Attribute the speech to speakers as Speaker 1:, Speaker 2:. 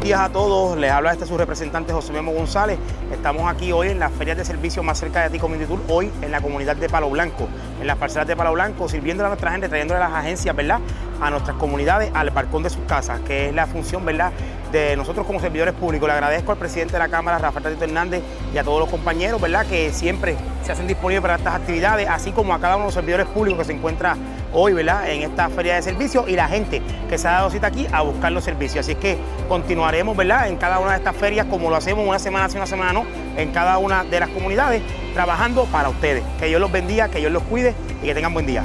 Speaker 1: días a todos. Les habla este su representante José Memo González. Estamos aquí hoy en las ferias de servicio más cerca de ti, Community hoy en la comunidad de Palo Blanco, en las parcelas de Palo Blanco, sirviendo a nuestra gente, trayéndole las agencias, ¿verdad? A nuestras comunidades, al balcón de sus casas, que es la función, ¿verdad? De nosotros como servidores públicos. Le agradezco al presidente de la Cámara, Rafael Tatito Hernández, y a todos los compañeros, ¿verdad? Que siempre se hacen disponibles para estas actividades, así como a cada uno de los servidores públicos que se encuentra hoy, ¿verdad? En esta feria de servicio y la gente que se ha dado cita aquí a buscar los servicios. Así que continuaremos, ¿verdad? En cada una de estas ferias, como lo hacemos una semana sí, una semana no, en cada una de las comunidades, trabajando para ustedes. Que Dios los bendiga, que Dios los cuide y que tengan buen día.